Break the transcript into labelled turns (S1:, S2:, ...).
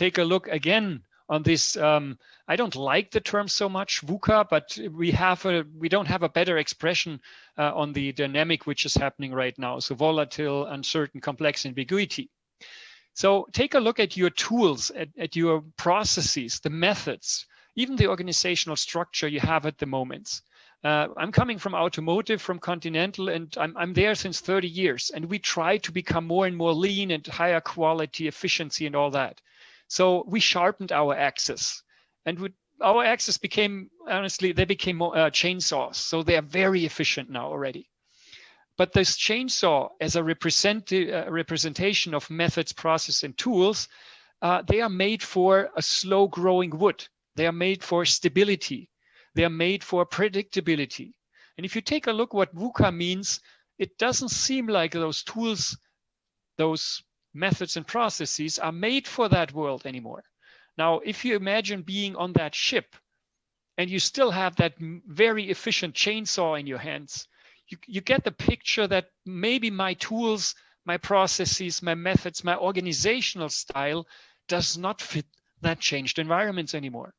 S1: take a look again on this. Um, I don't like the term so much VUCA, but we have a we don't have a better expression uh, on the dynamic which is happening right now. So volatile, uncertain, complex, ambiguity. So take a look at your tools, at, at your processes, the methods, even the organizational structure you have at the moment. Uh, I'm coming from automotive, from Continental, and I'm, I'm there since 30 years. And we try to become more and more lean and higher quality, efficiency, and all that. So we sharpened our axes, and we, our axes became honestly they became more, uh, chainsaws. So they are very efficient now already. But this chainsaw, as a represent, uh, representation of methods, process, and tools, uh, they are made for a slow-growing wood. They are made for stability. They are made for predictability. And if you take a look what VUCA means, it doesn't seem like those tools, those methods and processes are made for that world anymore. Now, if you imagine being on that ship and you still have that very efficient chainsaw in your hands, you, you get the picture that maybe my tools, my processes, my methods, my organizational style does not fit that changed environments anymore.